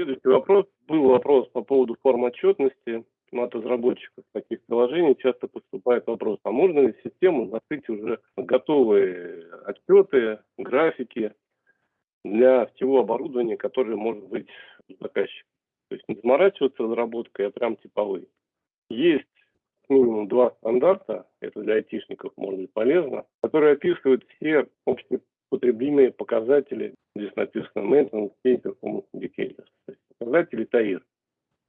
Следующий вопрос. Был вопрос по поводу форм отчетности. От разработчиков таких приложений часто поступает вопрос, а можно ли систему накрыть уже готовые отчеты, графики для всего оборудования, которое может быть у заказчика. То есть не заморачиваться разработкой, а прям типовые. Есть минимум два стандарта, это для айтишников может быть полезно, которые описывают все общепотребимые показатели, здесь написано Maintenance Performance Indicators, показатели ТАИР.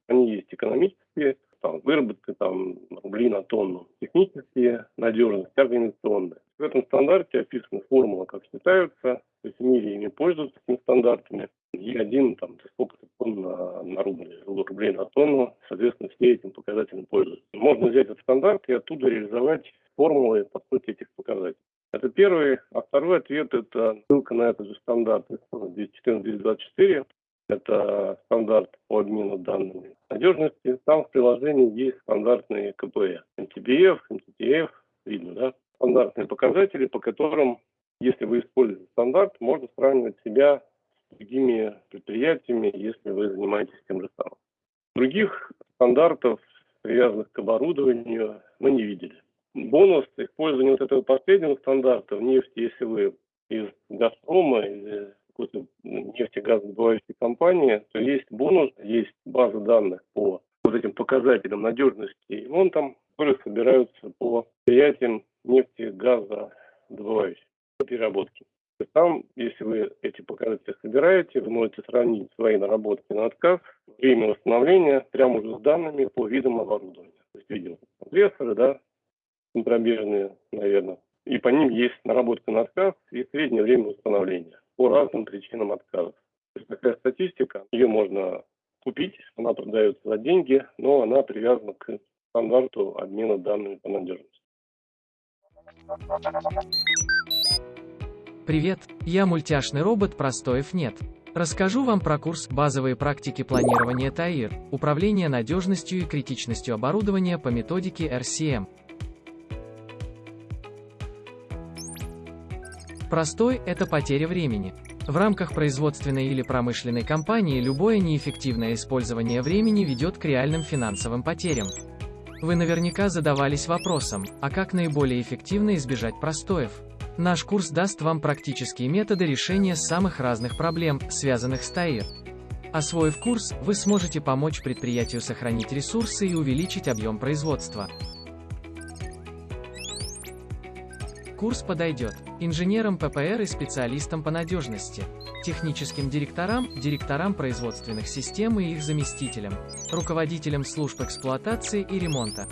Они есть экономические, там, выработка там, рублей на тонну, технические, надежность, организационная. В этом стандарте описана формула, как считаются, то есть в мире ими пользуются этими стандартами. Е1, там, сколько тонн на, на рубль, рублей на тонну, соответственно, все этим показателем пользуются. Можно взять этот стандарт и оттуда реализовать формулы по сути этих показателей. Это первый. А второй ответ – это ссылка на этот же стандарт 214-224. Это стандарт по обмену данными надежности. Там в приложении есть стандартные КПЭ. MTBF, MTTF, видно, да? Стандартные показатели, по которым, если вы используете стандарт, можно сравнивать себя с другими предприятиями, если вы занимаетесь тем же самым. Других стандартов, привязанных к оборудованию, мы не видели. Бонус использования вот этого последнего стандарта в нефти, если вы из «Газпрома» или какой-то нефтегазодобывающей компании, то есть бонус, есть база данных по вот этим показателям надежности и ремонтам, которые собираются по предприятиям нефти, газа, добывающих, по переработке. Там, если вы эти показатели собираете, вы можете сравнить свои наработки на отказ, время восстановления прямо уже с данными по видам оборудования. То есть видим компрессоры, да, центробежные, наверное. И по ним есть наработка на отказ и среднее время восстановления по разным причинам отказов. То есть такая статистика, ее можно купить, она продается за деньги, но она привязана к стандарту обмена данными по надежности. Привет, я мультяшный робот Простоев нет. Расскажу вам про курс «Базовые практики планирования ТАИР. Управление надежностью и критичностью оборудования по методике RCM». Простой – это потеря времени. В рамках производственной или промышленной компании любое неэффективное использование времени ведет к реальным финансовым потерям. Вы наверняка задавались вопросом, а как наиболее эффективно избежать простоев? Наш курс даст вам практические методы решения самых разных проблем, связанных с ТАИР. Освоив курс, вы сможете помочь предприятию сохранить ресурсы и увеличить объем производства. Курс подойдет. Инженерам ППР и специалистам по надежности, техническим директорам, директорам производственных систем и их заместителям, руководителям служб эксплуатации и ремонта,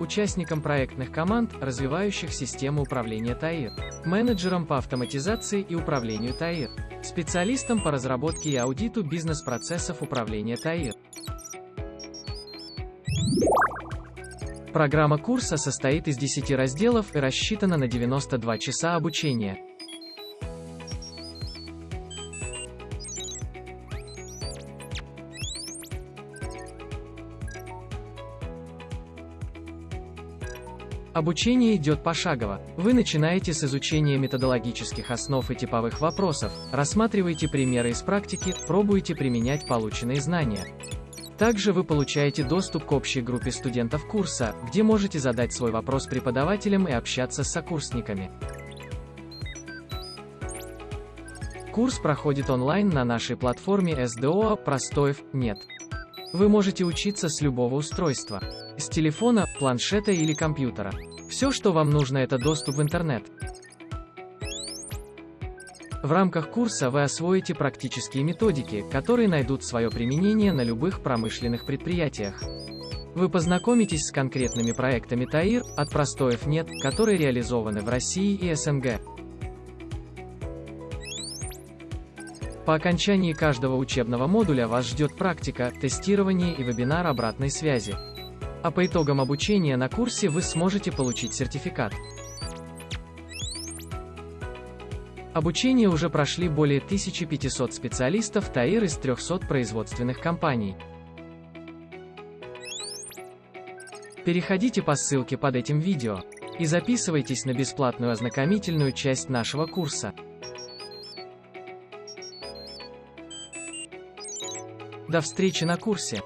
участникам проектных команд, развивающих систему управления ТАИР, менеджерам по автоматизации и управлению ТАИР, специалистам по разработке и аудиту бизнес-процессов управления ТАИР, Программа курса состоит из 10 разделов и рассчитана на 92 часа обучения. Обучение идет пошагово. Вы начинаете с изучения методологических основ и типовых вопросов, рассматриваете примеры из практики, пробуете применять полученные знания. Также вы получаете доступ к общей группе студентов курса, где можете задать свой вопрос преподавателям и общаться с сокурсниками. Курс проходит онлайн на нашей платформе SDO «Простоев нет». Вы можете учиться с любого устройства. С телефона, планшета или компьютера. Все, что вам нужно, это доступ в интернет. В рамках курса вы освоите практические методики, которые найдут свое применение на любых промышленных предприятиях. Вы познакомитесь с конкретными проектами ТАИР, от простоев нет, которые реализованы в России и СНГ. По окончании каждого учебного модуля вас ждет практика, тестирование и вебинар обратной связи. А по итогам обучения на курсе вы сможете получить сертификат. Обучение уже прошли более 1500 специалистов ТАИР из 300 производственных компаний. Переходите по ссылке под этим видео и записывайтесь на бесплатную ознакомительную часть нашего курса. До встречи на курсе!